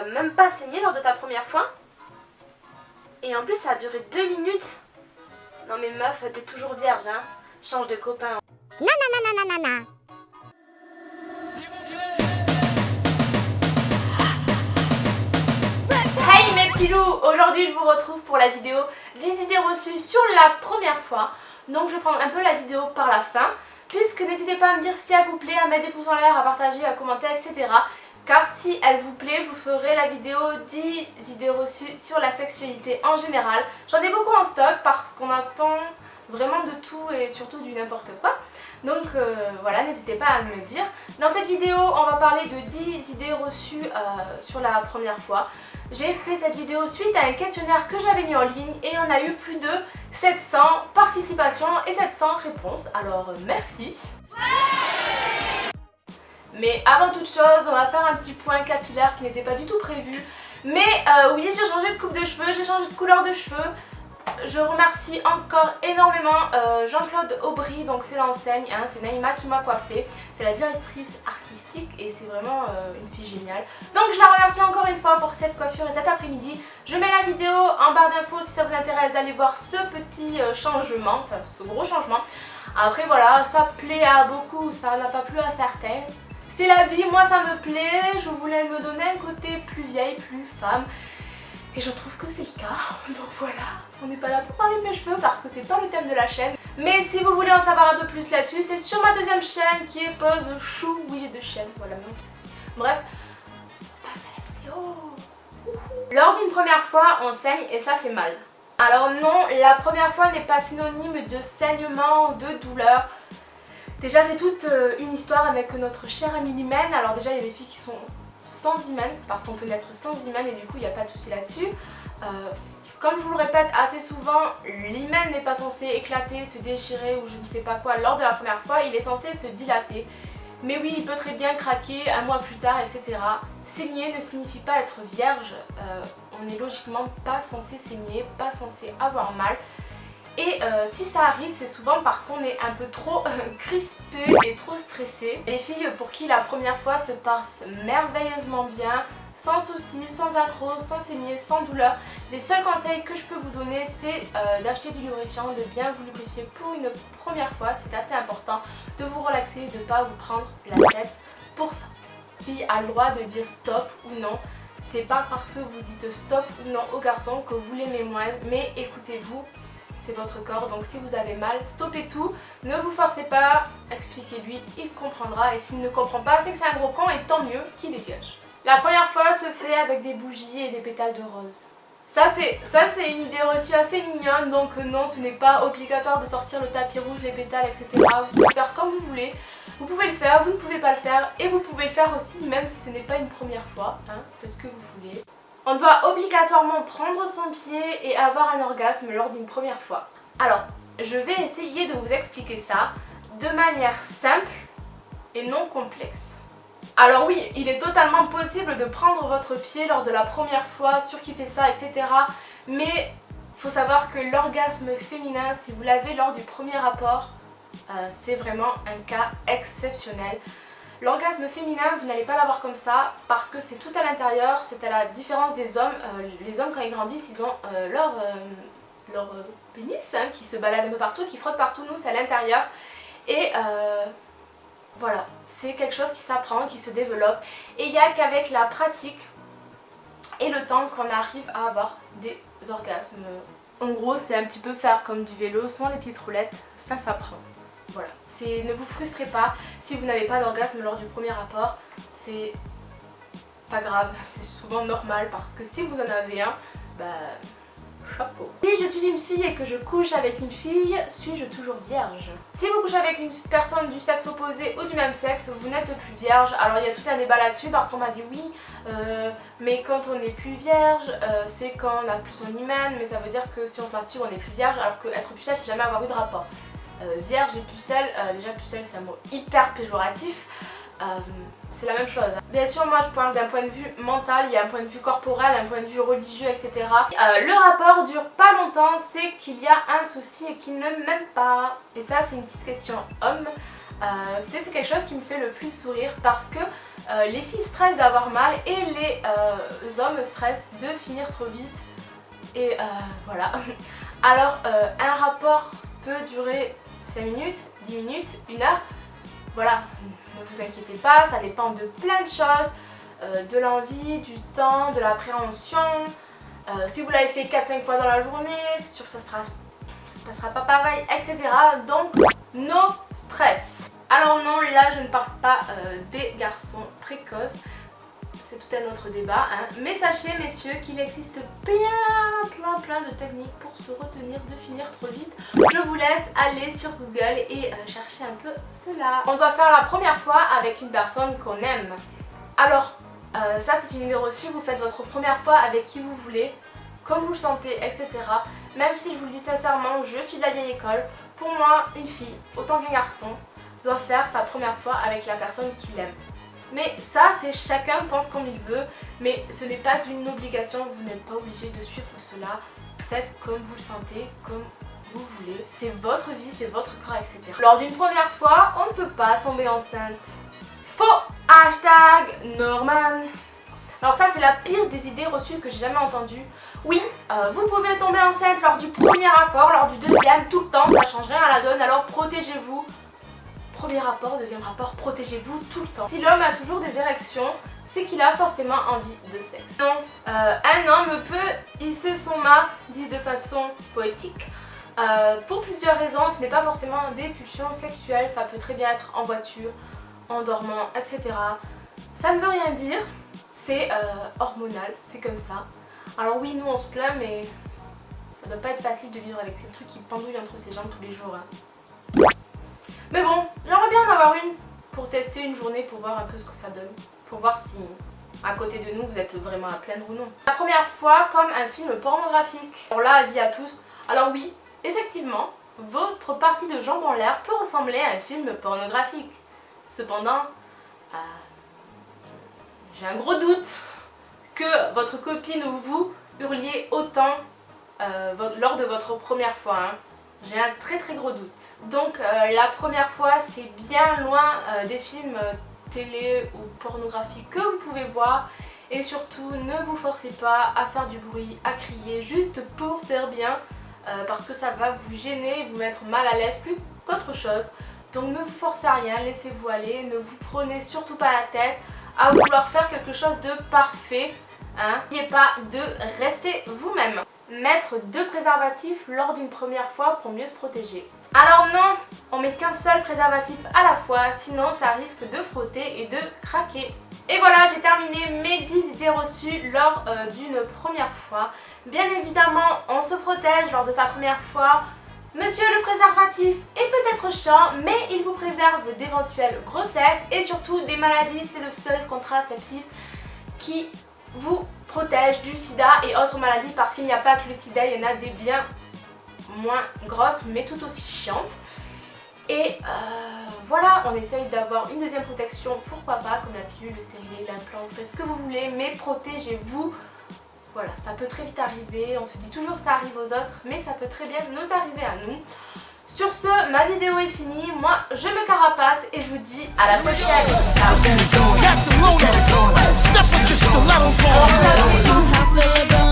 t'as même pas saigné lors de ta première fois Et en plus ça a duré deux minutes Non mais meuf, t'es toujours vierge hein Change de copain. Hey mes petits loups Aujourd'hui je vous retrouve pour la vidéo 10 idées reçues sur la première fois. Donc je vais prendre un peu la vidéo par la fin. Puisque n'hésitez pas à me dire si elle vous plaît, à mettre des pouces en l'air, à partager, à commenter, etc. Car si elle vous plaît, vous ferez la vidéo 10 idées reçues sur la sexualité en général. J'en ai beaucoup en stock parce qu'on attend vraiment de tout et surtout du n'importe quoi. Donc euh, voilà, n'hésitez pas à me le dire. Dans cette vidéo, on va parler de 10 idées reçues sur la première fois. J'ai fait cette vidéo suite à un questionnaire que j'avais mis en ligne et on a eu plus de 700 participations et 700 réponses. Alors merci mais avant toute chose, on va faire un petit point capillaire qui n'était pas du tout prévu. Mais euh, oui, j'ai changé de coupe de cheveux, j'ai changé de couleur de cheveux. Je remercie encore énormément euh, Jean-Claude Aubry, donc c'est l'enseigne, hein, c'est Naïma qui m'a coiffée. C'est la directrice artistique et c'est vraiment euh, une fille géniale. Donc je la remercie encore une fois pour cette coiffure et cet après-midi. Je mets la vidéo en barre d'infos si ça vous intéresse d'aller voir ce petit changement, enfin ce gros changement. Après voilà, ça plaît à beaucoup, ça n'a pas plu à certains. C'est la vie, moi ça me plaît, je voulais me donner un côté plus vieille, plus femme. Et je trouve que c'est le cas, donc voilà, on n'est pas là pour parler de mes cheveux parce que c'est pas le thème de la chaîne. Mais si vous voulez en savoir un peu plus là-dessus, c'est sur ma deuxième chaîne qui est Pose Chou, oui j'ai deux chaînes, voilà, même Bref, on passe à la. Lors d'une première fois, on saigne et ça fait mal. Alors non, la première fois n'est pas synonyme de saignement ou de douleur. Déjà c'est toute euh, une histoire avec notre chère amie l'hymen. Alors déjà il y a des filles qui sont sans hymen parce qu'on peut naître sans hymen et du coup il n'y a pas de souci là-dessus. Euh, comme je vous le répète assez souvent, l'hymen n'est pas censé éclater, se déchirer ou je ne sais pas quoi lors de la première fois, il est censé se dilater. Mais oui, il peut très bien craquer un mois plus tard, etc. Saigner ne signifie pas être vierge, euh, on n'est logiquement pas censé saigner, pas censé avoir mal. Et euh, si ça arrive, c'est souvent parce qu'on est un peu trop euh, crispé et trop stressé. Les filles pour qui la première fois se passe merveilleusement bien, sans soucis, sans accro, sans saigner, sans douleur. Les seuls conseils que je peux vous donner, c'est euh, d'acheter du lubrifiant, de bien vous lubrifier pour une première fois. C'est assez important de vous relaxer, de ne pas vous prendre la tête pour ça. Fille a le droit de dire stop ou non. C'est pas parce que vous dites stop ou non au garçon que vous l'aimez moins, mais écoutez-vous, c'est votre corps. Donc si vous avez mal, stoppez tout, ne vous forcez pas, expliquez-lui, il comprendra. Et s'il ne comprend pas, c'est que c'est un gros con et tant mieux qu'il dégage. La première fois se fait avec des bougies et des pétales de rose. Ça c'est une idée reçue assez mignonne, donc non ce n'est pas obligatoire de sortir le tapis rouge, les pétales, etc. Vous pouvez faire comme vous voulez, vous pouvez le faire, vous ne pouvez pas le faire, et vous pouvez le faire aussi même si ce n'est pas une première fois, hein, faites ce que vous voulez. On doit obligatoirement prendre son pied et avoir un orgasme lors d'une première fois. Alors, je vais essayer de vous expliquer ça de manière simple et non complexe. Alors oui, il est totalement possible de prendre votre pied lors de la première fois, sur qui fait ça, etc. Mais faut savoir que l'orgasme féminin, si vous l'avez lors du premier rapport, euh, c'est vraiment un cas exceptionnel. L'orgasme féminin, vous n'allez pas l'avoir comme ça parce que c'est tout à l'intérieur, c'est à la différence des hommes. Euh, les hommes quand ils grandissent, ils ont euh, leur, euh, pénis hein, qui se balade un peu partout, qui frotte partout, nous c'est à l'intérieur. Et voilà, c'est quelque chose qui s'apprend, qui se développe. Et il n'y a qu'avec la pratique et le temps qu'on arrive à avoir des orgasmes. En gros, c'est un petit peu faire comme du vélo sans les petites roulettes, ça s'apprend. Voilà, ne vous frustrez pas si vous n'avez pas d'orgasme lors du premier rapport, c'est pas grave, c'est souvent normal parce que si vous en avez un, bah chapeau. Si je suis une fille et que je couche avec une fille, suis-je toujours vierge? Si vous couchez avec une personne du sexe opposé ou du même sexe, vous n'êtes plus vierge. Alors il y a tout un débat là-dessus parce qu'on m'a dit oui, euh, mais quand on n'est plus vierge, euh, c'est quand on a plus son hymen, mais ça veut dire que si on se masturbe on n'est plus vierge alors que être plus vierge c'est jamais avoir eu de rapport. Euh, vierge et pucelle, euh, déjà pucelle c'est un mot hyper péjoratif, euh, c'est la même chose. Bien sûr moi je parle d'un point de vue mental, il y a un point de vue corporel, un point de vue religieux etc. le rapport dure pas longtemps, c'est qu'il y a un souci et qu'il ne m'aime pas. Et ça c'est une petite question homme. c'est quelque chose qui me fait le plus sourire parce que les filles stressent d'avoir mal et les hommes stressent de finir trop vite. Et voilà. Alors un rapport peut durer 5 minutes, 10 minutes, 1 heure. Voilà, ne vous inquiétez pas, ça dépend de plein de choses. de l'envie, du temps, de l'appréhension. si vous l'avez fait 4-5 fois dans la journée, c'est sûr que ça se ça sera pas pareil, etc. Donc, no stress. Alors non, là je ne parle pas euh, des garçons précoces, c'est tout un autre débat. Hein. Mais sachez messieurs qu'il existe plein plein plein de techniques pour se retenir de finir trop vite. Je vous laisse aller sur Google et euh, chercher un peu cela. On doit faire la première fois avec une personne qu'on aime. Alors, euh, ça c'est une idée reçue, vous faites votre première fois avec qui vous voulez, comme vous le sentez, etc. Même si je vous le dis sincèrement, je suis de la vieille école, pour moi, une fille, autant qu'un garçon, doit faire sa première fois avec la personne qu'il aime. Mais ça, c'est chacun pense comme il veut, mais ce n'est pas une obligation, vous n'êtes pas obligé de suivre cela. Faites comme vous le sentez, comme vous voulez. C'est votre vie, c'est votre corps, etc. Lors d'une première fois, on ne peut pas tomber enceinte. Faux Hashtag Norman alors ça c'est la pire des idées reçues que j'ai jamais entendues. Oui, euh, vous pouvez tomber enceinte lors du premier rapport, lors du deuxième, tout le temps, ça change rien à la donne, alors protégez-vous Premier rapport, deuxième rapport, protégez-vous tout le temps. Si l'homme a toujours des érections, c'est qu'il a forcément envie de sexe. Non, euh, un homme peut hisser son mât, dit de façon poétique, euh, pour plusieurs raisons. Ce n'est pas forcément des pulsions sexuelles, ça peut très bien être en voiture, en dormant, etc. Ça ne veut rien dire, c'est euh, hormonal, c'est comme ça. Alors oui, nous on se plaint, mais ça doit pas être facile de vivre avec ces trucs qui pendouillent entre ses jambes tous les jours. Hein. Mais bon, j'aimerais bien en avoir une pour tester une journée pour voir un peu ce que ça donne. Pour voir si à côté de nous vous êtes vraiment à plaindre ou non. La première fois comme un film pornographique. Alors là, avis à tous. Alors oui, effectivement, votre partie de jambes en l'air peut ressembler à un film pornographique. Cependant, euh, j'ai un gros doute que votre copine ou vous hurliez autant euh, lors de votre première fois. Hein. J'ai un très très gros doute. Donc euh, la première fois c'est bien loin euh, des films euh, télé ou pornographiques que vous pouvez voir et surtout ne vous forcez pas à faire du bruit, à crier juste pour faire bien parce que ça va vous gêner, vous mettre mal à l'aise plus qu'autre chose. Donc ne vous forcez à rien, laissez-vous aller, ne vous prenez surtout pas la tête à vouloir faire quelque chose de parfait. Hein. N'ayez pas de rester vous-même mettre deux préservatifs lors d'une première fois pour mieux se protéger. Alors non, on met qu'un seul préservatif à la fois, sinon ça risque de frotter et de craquer. Et voilà, j'ai terminé mes 10 idées reçues lors euh, d'une première fois. Bien évidemment, on se protège lors de sa première fois. Monsieur le préservatif est peut-être chiant, mais il vous préserve d'éventuelles grossesses et surtout des maladies. C'est le seul contraceptif qui vous protège du sida et autres maladies parce qu'il n'y a pas que le sida, il y en a des bien moins grosses mais tout aussi chiantes. Et euh, voilà, on essaye d'avoir une deuxième protection, pourquoi pas, comme la pilule, le stérilet, l'implant, vous faites ce que vous voulez, mais protégez-vous. Voilà, ça peut très vite arriver, on se dit toujours que ça arrive aux autres, mais ça peut très bien nous arriver à nous. Sur ce, ma vidéo est finie, moi je me carapate et je vous dis à la prochaine. just stiletto ball.